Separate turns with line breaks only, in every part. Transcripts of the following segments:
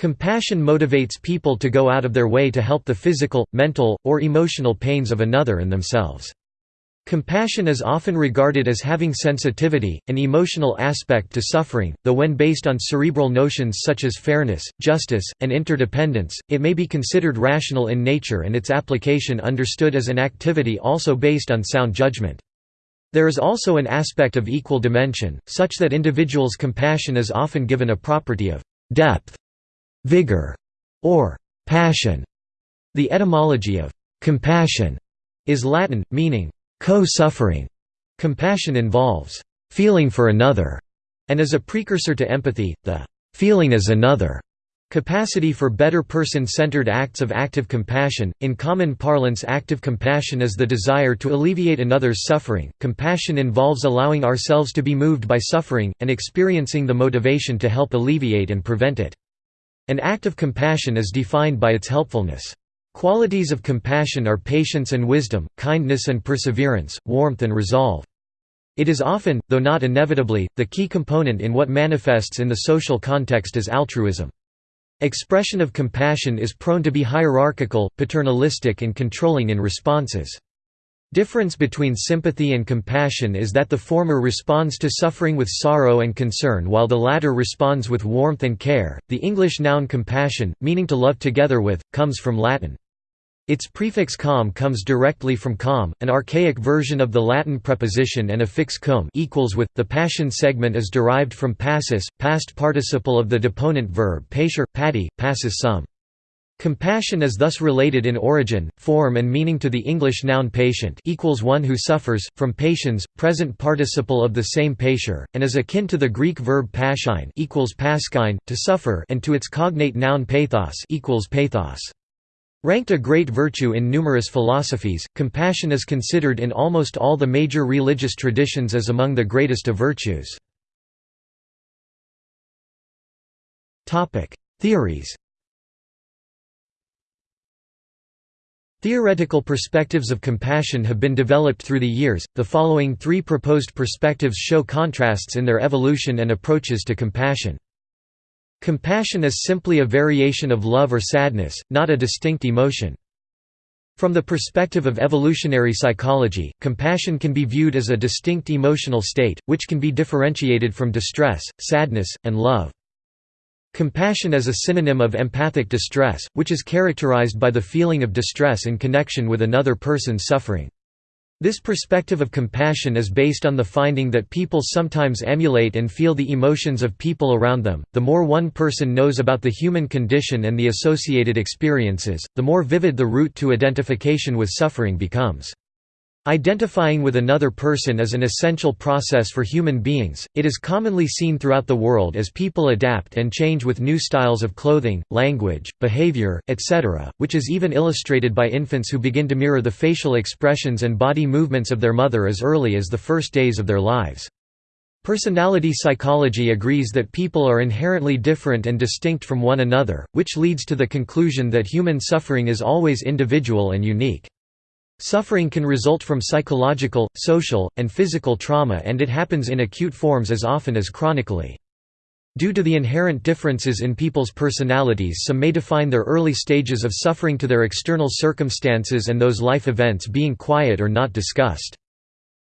Compassion motivates people to go out of their way to help the physical, mental, or emotional pains of another and themselves. Compassion is often regarded as having sensitivity, an emotional aspect to suffering, though when based on cerebral notions such as fairness, justice, and interdependence, it may be considered rational in nature and its application understood as an activity also based on sound judgment. There is also an aspect of equal dimension, such that individuals' compassion is often given a property of depth vigor, or passion. The etymology of compassion is Latin, meaning co-suffering. Compassion involves feeling for another, and is a precursor to empathy, the feeling as another capacity for better person-centered acts of active compassion. In common parlance, active compassion is the desire to alleviate another's suffering. Compassion involves allowing ourselves to be moved by suffering and experiencing the motivation to help alleviate and prevent it. An act of compassion is defined by its helpfulness. Qualities of compassion are patience and wisdom, kindness and perseverance, warmth and resolve. It is often, though not inevitably, the key component in what manifests in the social context as altruism. Expression of compassion is prone to be hierarchical, paternalistic and controlling in responses. Difference between sympathy and compassion is that the former responds to suffering with sorrow and concern while the latter responds with warmth and care. The English noun compassion, meaning to love together with, comes from Latin. Its prefix com comes directly from com, an archaic version of the Latin preposition and affix cum equals with. The passion segment is derived from passus, past participle of the deponent verb patior, pati, passus sum. Compassion is thus related in origin, form and meaning to the English noun patient equals one who suffers, from patiens, present participle of the same patior, and is akin to the Greek verb paschein equals paschein, to suffer and to its cognate noun pathos equals pathos. Ranked a great virtue in numerous philosophies, compassion is considered in almost all the major religious traditions as among the greatest of virtues. Theories Theoretical perspectives of compassion have been developed through the years. The following three proposed perspectives show contrasts in their evolution and approaches to compassion. Compassion is simply a variation of love or sadness, not a distinct emotion. From the perspective of evolutionary psychology, compassion can be viewed as a distinct emotional state, which can be differentiated from distress, sadness, and love. Compassion is a synonym of empathic distress, which is characterized by the feeling of distress in connection with another person's suffering. This perspective of compassion is based on the finding that people sometimes emulate and feel the emotions of people around them. The more one person knows about the human condition and the associated experiences, the more vivid the route to identification with suffering becomes. Identifying with another person is an essential process for human beings, it is commonly seen throughout the world as people adapt and change with new styles of clothing, language, behavior, etc., which is even illustrated by infants who begin to mirror the facial expressions and body movements of their mother as early as the first days of their lives. Personality psychology agrees that people are inherently different and distinct from one another, which leads to the conclusion that human suffering is always individual and unique. Suffering can result from psychological, social, and physical trauma and it happens in acute forms as often as chronically. Due to the inherent differences in people's personalities some may define their early stages of suffering to their external circumstances and those life events being quiet or not discussed.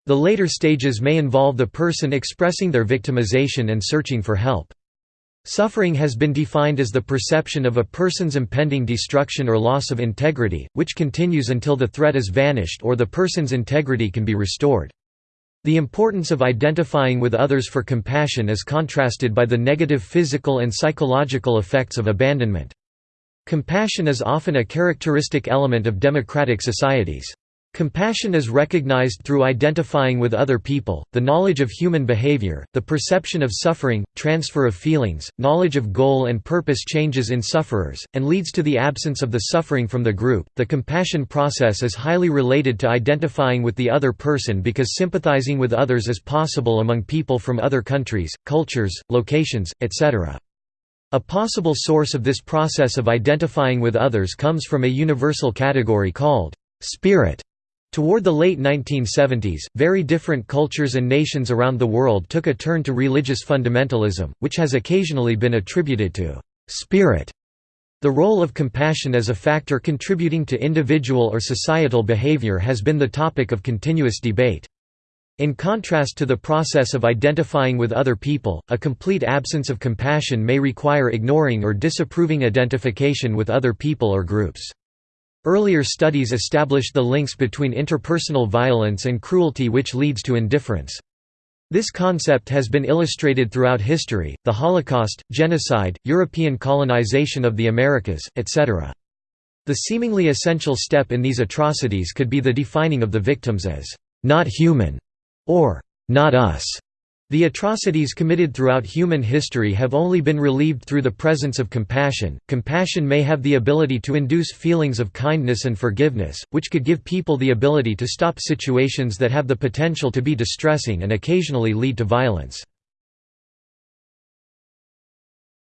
The later stages may involve the person expressing their victimization and searching for help. Suffering has been defined as the perception of a person's impending destruction or loss of integrity, which continues until the threat is vanished or the person's integrity can be restored. The importance of identifying with others for compassion is contrasted by the negative physical and psychological effects of abandonment. Compassion is often a characteristic element of democratic societies. Compassion is recognized through identifying with other people, the knowledge of human behavior, the perception of suffering, transfer of feelings, knowledge of goal and purpose changes in sufferers, and leads to the absence of the suffering from the group. The compassion process is highly related to identifying with the other person because sympathizing with others is possible among people from other countries, cultures, locations, etc. A possible source of this process of identifying with others comes from a universal category called spirit. Toward the late 1970s, very different cultures and nations around the world took a turn to religious fundamentalism, which has occasionally been attributed to «spirit» The role of compassion as a factor contributing to individual or societal behavior has been the topic of continuous debate. In contrast to the process of identifying with other people, a complete absence of compassion may require ignoring or disapproving identification with other people or groups. Earlier studies established the links between interpersonal violence and cruelty which leads to indifference. This concept has been illustrated throughout history, the Holocaust, genocide, European colonization of the Americas, etc. The seemingly essential step in these atrocities could be the defining of the victims as not human or not us. The atrocities committed throughout human history have only been relieved through the presence of compassion. Compassion may have the ability to induce feelings of kindness and forgiveness, which could give people the ability to stop situations that have the potential to be distressing and occasionally lead to violence.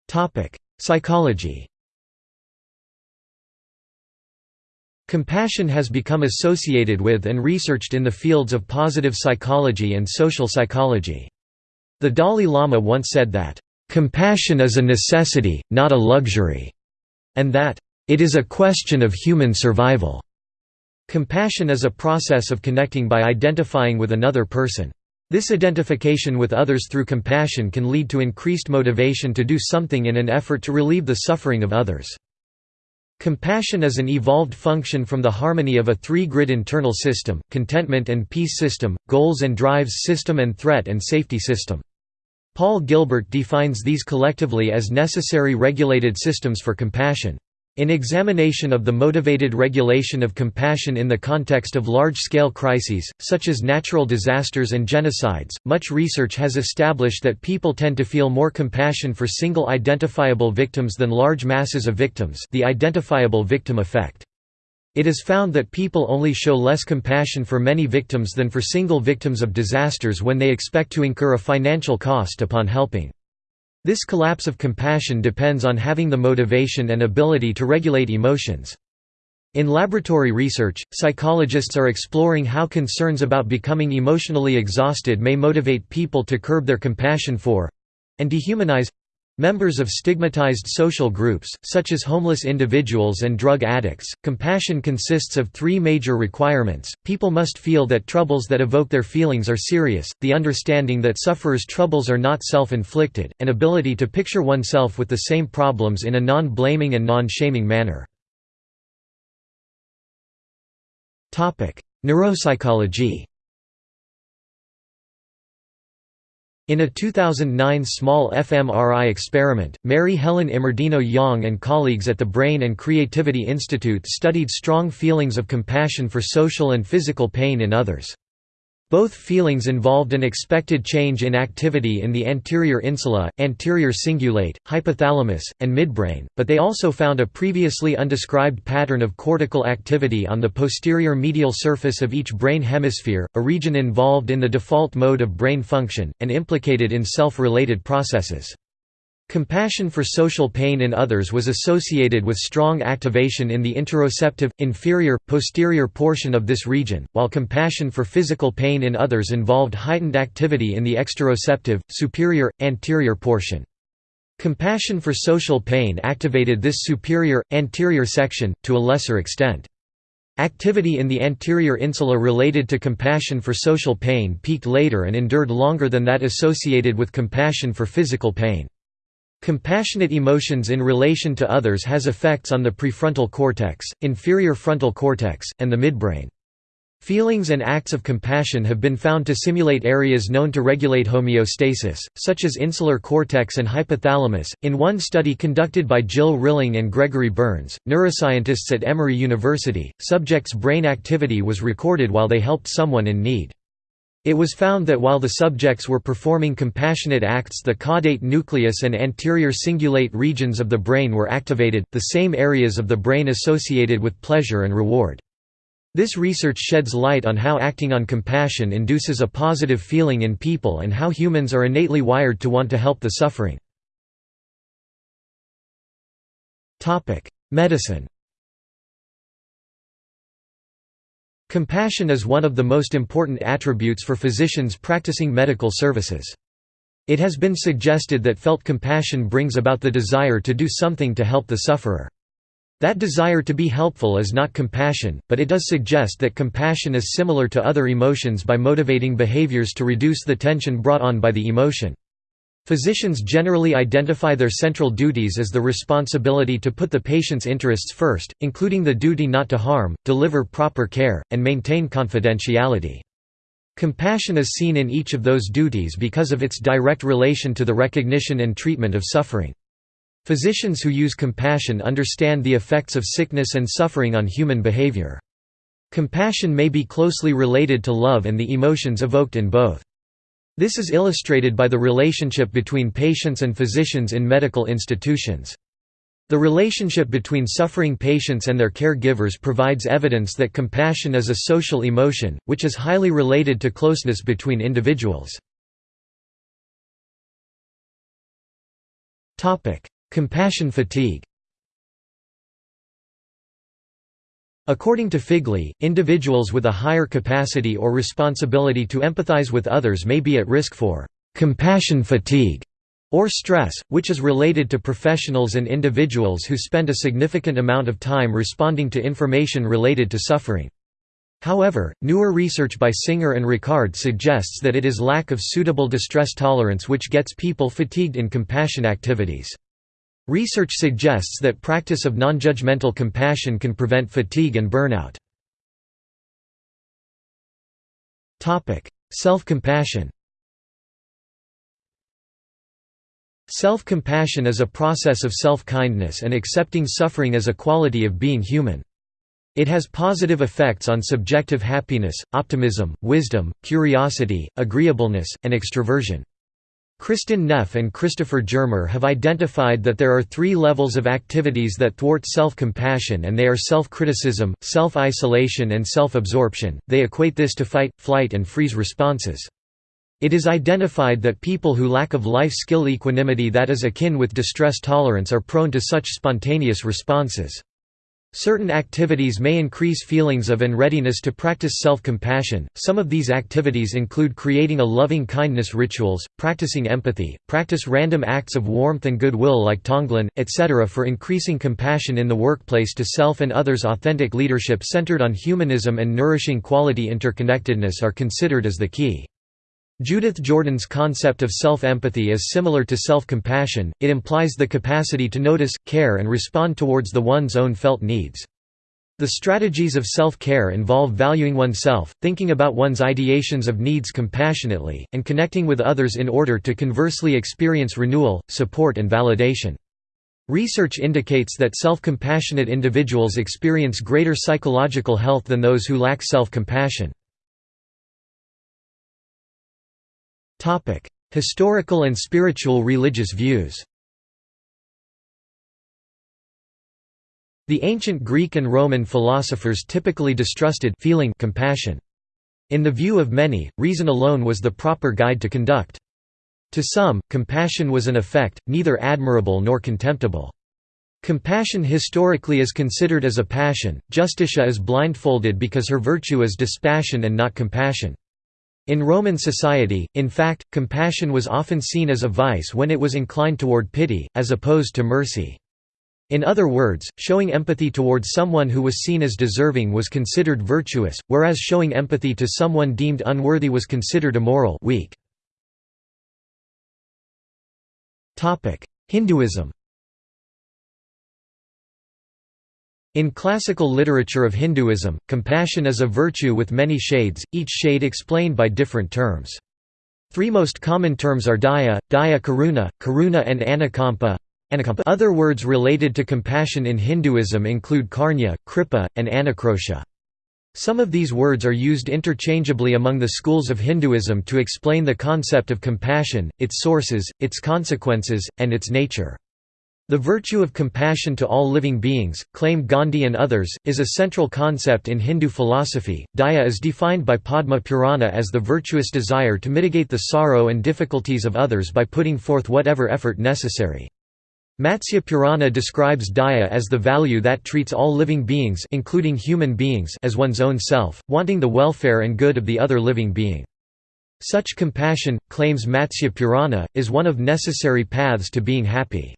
Topic: Psychology. Compassion has become associated with and researched in the fields of positive psychology and social psychology. The Dalai Lama once said that, "...compassion is a necessity, not a luxury," and that, "...it is a question of human survival." Compassion is a process of connecting by identifying with another person. This identification with others through compassion can lead to increased motivation to do something in an effort to relieve the suffering of others. Compassion is an evolved function from the harmony of a three-grid internal system, contentment and peace system, goals and drives system and threat and safety system. Paul Gilbert defines these collectively as necessary regulated systems for compassion. In examination of the motivated regulation of compassion in the context of large-scale crises, such as natural disasters and genocides, much research has established that people tend to feel more compassion for single identifiable victims than large masses of victims the identifiable victim effect. It is found that people only show less compassion for many victims than for single victims of disasters when they expect to incur a financial cost upon helping. This collapse of compassion depends on having the motivation and ability to regulate emotions. In laboratory research, psychologists are exploring how concerns about becoming emotionally exhausted may motivate people to curb their compassion for—and dehumanize Members of stigmatized social groups, such as homeless individuals and drug addicts, compassion consists of three major requirements, people must feel that troubles that evoke their feelings are serious, the understanding that sufferers' troubles are not self-inflicted, and ability to picture oneself with the same problems in a non-blaming and non-shaming manner. Neuropsychology In a 2009 small fMRI experiment, Mary Helen Immordino-Young and colleagues at the Brain and Creativity Institute studied strong feelings of compassion for social and physical pain in others. Both feelings involved an expected change in activity in the anterior insula, anterior cingulate, hypothalamus, and midbrain, but they also found a previously undescribed pattern of cortical activity on the posterior medial surface of each brain hemisphere, a region involved in the default mode of brain function, and implicated in self-related processes. Compassion for social pain in others was associated with strong activation in the interoceptive, inferior, posterior portion of this region, while compassion for physical pain in others involved heightened activity in the exteroceptive, superior, anterior portion. Compassion for social pain activated this superior, anterior section, to a lesser extent. Activity in the anterior insula related to compassion for social pain peaked later and endured longer than that associated with compassion for physical pain. Compassionate emotions in relation to others has effects on the prefrontal cortex, inferior frontal cortex, and the midbrain. Feelings and acts of compassion have been found to simulate areas known to regulate homeostasis, such as insular cortex and hypothalamus. In one study conducted by Jill Rilling and Gregory Berns, neuroscientists at Emory University, subjects' brain activity was recorded while they helped someone in need. It was found that while the subjects were performing compassionate acts the caudate nucleus and anterior cingulate regions of the brain were activated, the same areas of the brain associated with pleasure and reward. This research sheds light on how acting on compassion induces a positive feeling in people and how humans are innately wired to want to help the suffering. Medicine Compassion is one of the most important attributes for physicians practicing medical services. It has been suggested that felt compassion brings about the desire to do something to help the sufferer. That desire to be helpful is not compassion, but it does suggest that compassion is similar to other emotions by motivating behaviors to reduce the tension brought on by the emotion. Physicians generally identify their central duties as the responsibility to put the patient's interests first, including the duty not to harm, deliver proper care, and maintain confidentiality. Compassion is seen in each of those duties because of its direct relation to the recognition and treatment of suffering. Physicians who use compassion understand the effects of sickness and suffering on human behavior. Compassion may be closely related to love and the emotions evoked in both. This is illustrated by the relationship between patients and physicians in medical institutions. The relationship between suffering patients and their caregivers provides evidence that compassion is a social emotion, which is highly related to closeness between individuals. Compassion fatigue According to Figley, individuals with a higher capacity or responsibility to empathize with others may be at risk for «compassion fatigue» or stress, which is related to professionals and individuals who spend a significant amount of time responding to information related to suffering. However, newer research by Singer and Ricard suggests that it is lack of suitable distress tolerance which gets people fatigued in compassion activities. Research suggests that practice of non-judgmental compassion can prevent fatigue and burnout. Self-compassion Self-compassion is a process of self-kindness and accepting suffering as a quality of being human. It has positive effects on subjective happiness, optimism, wisdom, curiosity, agreeableness, and extroversion. Kristin Neff and Christopher Germer have identified that there are three levels of activities that thwart self-compassion and they are self-criticism, self-isolation and self-absorption. They equate this to fight, flight and freeze responses. It is identified that people who lack of life skill equanimity that is akin with distress tolerance are prone to such spontaneous responses. Certain activities may increase feelings of and readiness to practice self-compassion. Some of these activities include creating a loving kindness rituals, practicing empathy, practice random acts of warmth and goodwill like Tonglen, etc. for increasing compassion in the workplace to self and others. Authentic leadership centered on humanism and nourishing quality interconnectedness are considered as the key. Judith Jordan's concept of self-empathy is similar to self-compassion, it implies the capacity to notice, care and respond towards the one's own felt needs. The strategies of self-care involve valuing oneself, thinking about one's ideations of needs compassionately, and connecting with others in order to conversely experience renewal, support and validation. Research indicates that self-compassionate individuals experience greater psychological health than those who lack self-compassion. Historical and spiritual religious views The ancient Greek and Roman philosophers typically distrusted feeling compassion. In the view of many, reason alone was the proper guide to conduct. To some, compassion was an effect, neither admirable nor contemptible. Compassion historically is considered as a passion, Justitia is blindfolded because her virtue is dispassion and not compassion. In Roman society, in fact, compassion was often seen as a vice when it was inclined toward pity, as opposed to mercy. In other words, showing empathy towards someone who was seen as deserving was considered virtuous, whereas showing empathy to someone deemed unworthy was considered immoral weak. Hinduism In classical literature of Hinduism, compassion is a virtue with many shades, each shade explained by different terms. Three most common terms are daya, daya karuna, karuna and anukampa. Other words related to compassion in Hinduism include karnya, kripa, and anukrosha. Some of these words are used interchangeably among the schools of Hinduism to explain the concept of compassion, its sources, its consequences, and its nature. The virtue of compassion to all living beings, claim Gandhi and others, is a central concept in Hindu philosophy. Daya is defined by Padma Purana as the virtuous desire to mitigate the sorrow and difficulties of others by putting forth whatever effort necessary. Matsya Purana describes daya as the value that treats all living beings including human beings as one's own self, wanting the welfare and good of the other living being. Such compassion, claims Matsya Purana, is one of necessary paths to being happy.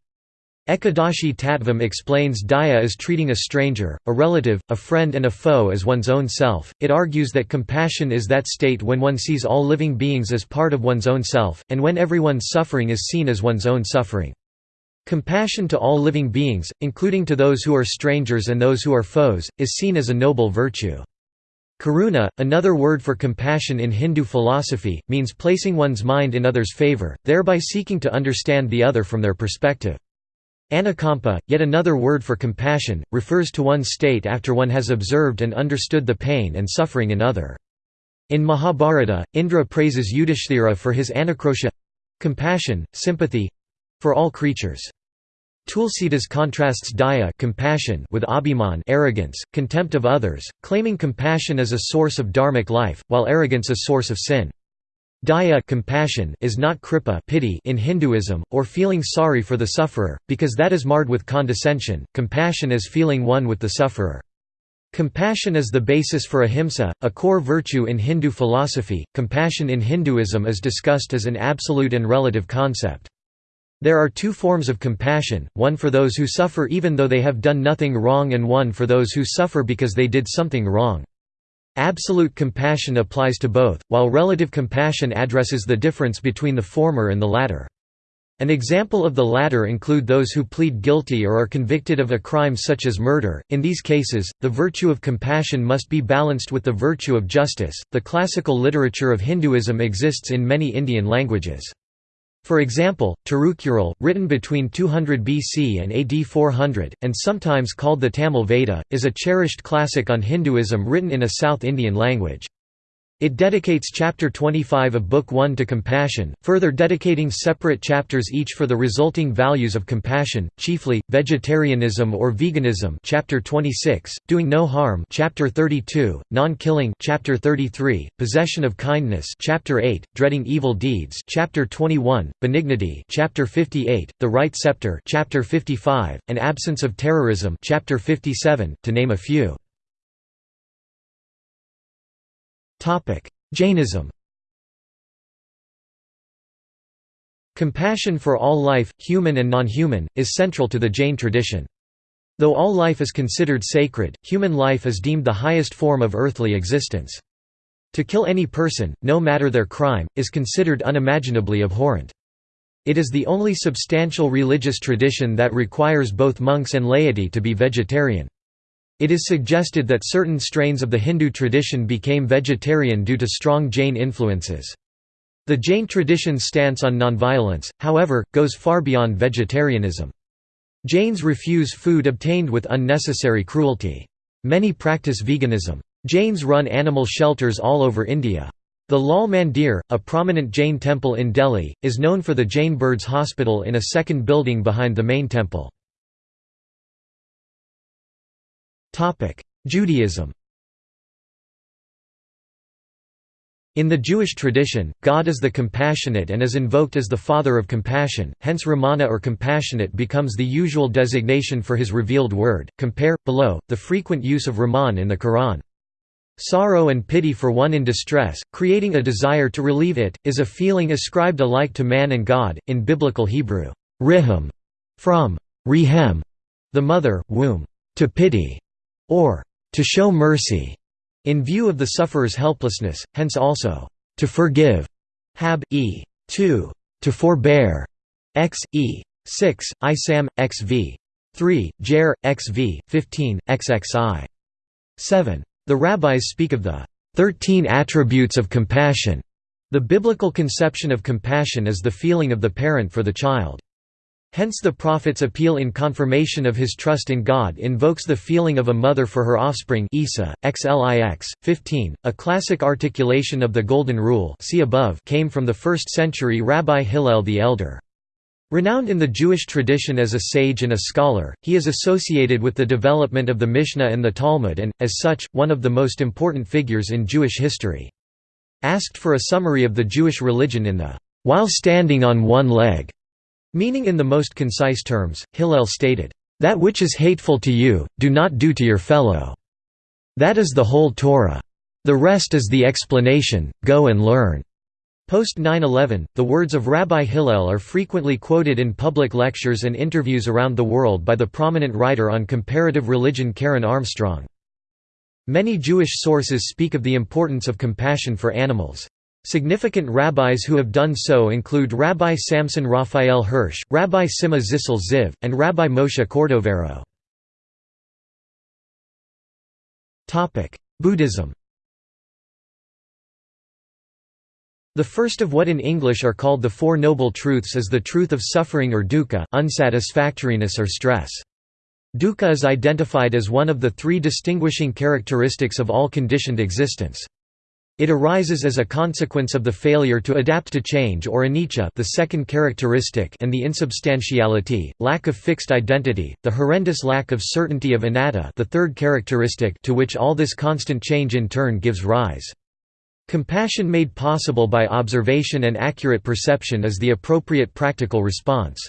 Ekadashi Tattvam explains daya as treating a stranger, a relative, a friend and a foe as one's own self. It argues that compassion is that state when one sees all living beings as part of one's own self, and when everyone's suffering is seen as one's own suffering. Compassion to all living beings, including to those who are strangers and those who are foes, is seen as a noble virtue. Karuna, another word for compassion in Hindu philosophy, means placing one's mind in others' favor, thereby seeking to understand the other from their perspective. Anukampa, yet another word for compassion, refers to one's state after one has observed and understood the pain and suffering in other. In Mahabharata, Indra praises Yudhishthira for his anukrosha—compassion, sympathy—for all creatures. Tulsidas contrasts daya compassion with abhiman arrogance, contempt of others, claiming compassion as a source of dharmic life, while arrogance a source of sin. Daya compassion is not kripa pity in Hinduism, or feeling sorry for the sufferer, because that is marred with condescension, compassion is feeling one with the sufferer. Compassion is the basis for ahimsa, a core virtue in Hindu philosophy. Compassion in Hinduism is discussed as an absolute and relative concept. There are two forms of compassion, one for those who suffer even though they have done nothing wrong and one for those who suffer because they did something wrong. Absolute compassion applies to both, while relative compassion addresses the difference between the former and the latter. An example of the latter include those who plead guilty or are convicted of a crime such as murder. In these cases, the virtue of compassion must be balanced with the virtue of justice. The classical literature of Hinduism exists in many Indian languages. For example, Tirukkural, written between 200 BC and AD 400, and sometimes called the Tamil Veda, is a cherished classic on Hinduism written in a South Indian language. It dedicates chapter 25 of Book 1 to compassion, further dedicating separate chapters each for the resulting values of compassion, chiefly vegetarianism or veganism, chapter 26, doing no harm, chapter 32, non-killing, chapter 33, possession of kindness, chapter 8, dreading evil deeds, chapter 21, benignity, chapter 58, the right scepter, chapter 55, and absence of terrorism, chapter 57, to name a few. Jainism Compassion for all life, human and non-human, is central to the Jain tradition. Though all life is considered sacred, human life is deemed the highest form of earthly existence. To kill any person, no matter their crime, is considered unimaginably abhorrent. It is the only substantial religious tradition that requires both monks and laity to be vegetarian. It is suggested that certain strains of the Hindu tradition became vegetarian due to strong Jain influences. The Jain tradition's stance on nonviolence, however, goes far beyond vegetarianism. Jains refuse food obtained with unnecessary cruelty. Many practice veganism. Jains run animal shelters all over India. The Lal Mandir, a prominent Jain temple in Delhi, is known for the Jain Birds Hospital in a second building behind the main temple. Judaism In the Jewish tradition, God is the compassionate and is invoked as the Father of compassion, hence Ramana or compassionate becomes the usual designation for his revealed word. Compare, below, the frequent use of Rahman in the Quran. Sorrow and pity for one in distress, creating a desire to relieve it, is a feeling ascribed alike to man and God, in Biblical Hebrew, riham, from rihem, the mother, womb, to pity, or to show mercy, in view of the sufferer's helplessness, hence also to forgive, hab e 2, to forbear, x e 6, isam, xv 3, jer, xv 15, xxi 7. The rabbis speak of the 13 attributes of compassion. The biblical conception of compassion is the feeling of the parent for the child. Hence the prophet's appeal in confirmation of his trust in God invokes the feeling of a mother for her offspring Isa, xlix, 15, a classic articulation of the Golden Rule see above came from the 1st century Rabbi Hillel the Elder. Renowned in the Jewish tradition as a sage and a scholar, he is associated with the development of the Mishnah and the Talmud and, as such, one of the most important figures in Jewish history. Asked for a summary of the Jewish religion in the "'While standing on one leg' Meaning in the most concise terms, Hillel stated, "...that which is hateful to you, do not do to your fellow. That is the whole Torah. The rest is the explanation, go and learn." Post 9-11, the words of Rabbi Hillel are frequently quoted in public lectures and interviews around the world by the prominent writer on comparative religion Karen Armstrong. Many Jewish sources speak of the importance of compassion for animals. Significant rabbis who have done so include Rabbi Samson Raphael Hirsch, Rabbi Simcha Zissel Ziv, and Rabbi Moshe Cordovero. Buddhism The first of what in English are called the Four Noble Truths is the truth of suffering or dukkha unsatisfactoriness or stress. Dukkha is identified as one of the three distinguishing characteristics of all conditioned existence. It arises as a consequence of the failure to adapt to change or anicca the second characteristic and the insubstantiality, lack of fixed identity, the horrendous lack of certainty of anatta the third characteristic to which all this constant change in turn gives rise. Compassion made possible by observation and accurate perception is the appropriate practical response.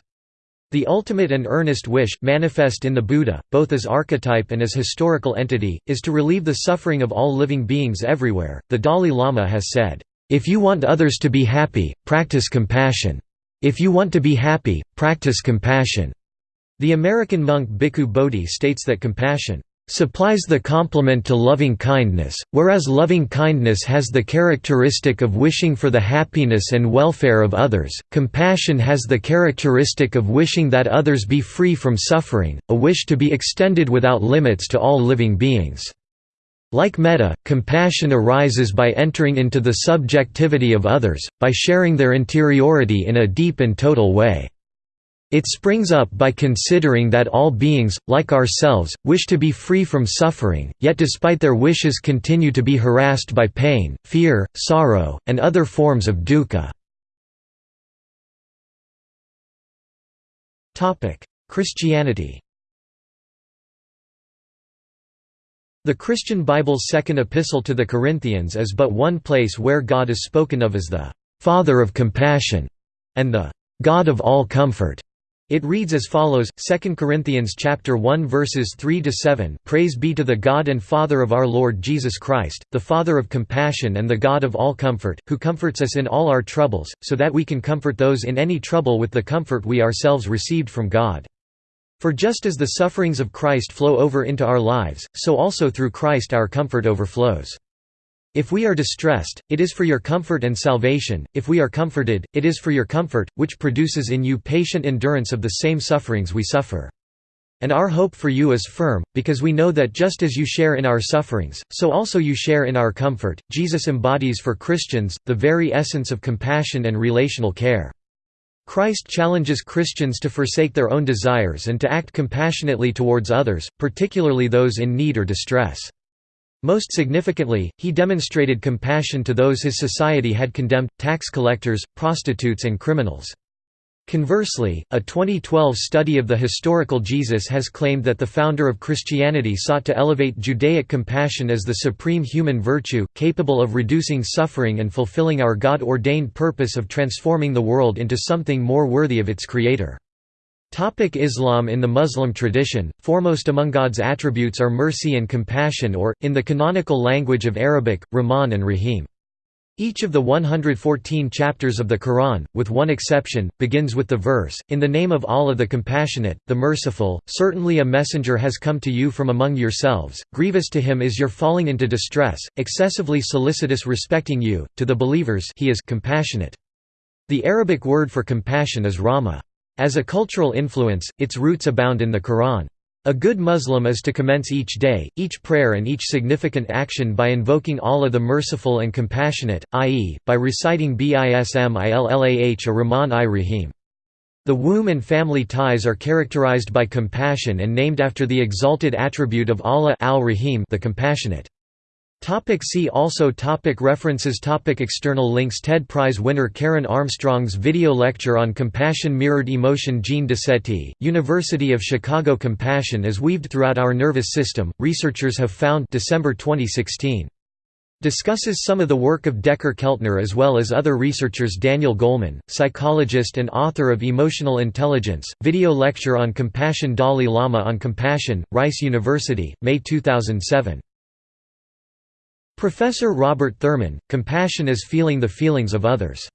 The ultimate and earnest wish, manifest in the Buddha, both as archetype and as historical entity, is to relieve the suffering of all living beings everywhere. The Dalai Lama has said, If you want others to be happy, practice compassion. If you want to be happy, practice compassion. The American monk Bhikkhu Bodhi states that compassion supplies the complement to loving-kindness, whereas loving-kindness has the characteristic of wishing for the happiness and welfare of others, compassion has the characteristic of wishing that others be free from suffering, a wish to be extended without limits to all living beings. Like metta, compassion arises by entering into the subjectivity of others, by sharing their interiority in a deep and total way. It springs up by considering that all beings, like ourselves, wish to be free from suffering, yet despite their wishes continue to be harassed by pain, fear, sorrow, and other forms of dukkha. Christianity The Christian Bible's second epistle to the Corinthians is but one place where God is spoken of as the «Father of compassion» and the «God of all comfort». It reads as follows: 2 Corinthians chapter 1 verses 3 to 7. Praise be to the God and Father of our Lord Jesus Christ, the Father of compassion and the God of all comfort, who comforts us in all our troubles, so that we can comfort those in any trouble with the comfort we ourselves received from God. For just as the sufferings of Christ flow over into our lives, so also through Christ our comfort overflows. If we are distressed, it is for your comfort and salvation, if we are comforted, it is for your comfort, which produces in you patient endurance of the same sufferings we suffer. And our hope for you is firm, because we know that just as you share in our sufferings, so also you share in our comfort. Jesus embodies for Christians the very essence of compassion and relational care. Christ challenges Christians to forsake their own desires and to act compassionately towards others, particularly those in need or distress. Most significantly, he demonstrated compassion to those his society had condemned, tax collectors, prostitutes and criminals. Conversely, a 2012 study of the historical Jesus has claimed that the founder of Christianity sought to elevate Judaic compassion as the supreme human virtue, capable of reducing suffering and fulfilling our God-ordained purpose of transforming the world into something more worthy of its creator. Topic Islam In the Muslim tradition, foremost among God's attributes are mercy and compassion or, in the canonical language of Arabic, Rahman and Rahim. Each of the 114 chapters of the Quran, with one exception, begins with the verse, In the name of Allah the Compassionate, the Merciful, certainly a messenger has come to you from among yourselves, grievous to him is your falling into distress, excessively solicitous respecting you, to the believers he is compassionate. The Arabic word for compassion is rahmah. As a cultural influence, its roots abound in the Quran. A good Muslim is to commence each day, each prayer and each significant action by invoking Allah the Merciful and Compassionate, i.e., by reciting Bismillah a Rahman i Rahim. The womb and family ties are characterized by compassion and named after the exalted attribute of Allah al-Rahim the Compassionate. Topic see also topic References topic External links TED Prize winner Karen Armstrong's video lecture on compassion Mirrored emotion Jean Decety, University of Chicago Compassion is weaved throughout our nervous system, researchers have found December 2016. Discusses some of the work of Dacher Keltner as well as other researchers Daniel Goleman, psychologist and author of Emotional Intelligence, video lecture on compassion Dalai Lama on compassion, Rice University, May 2007. Professor Robert Thurman, compassion is feeling the feelings of others.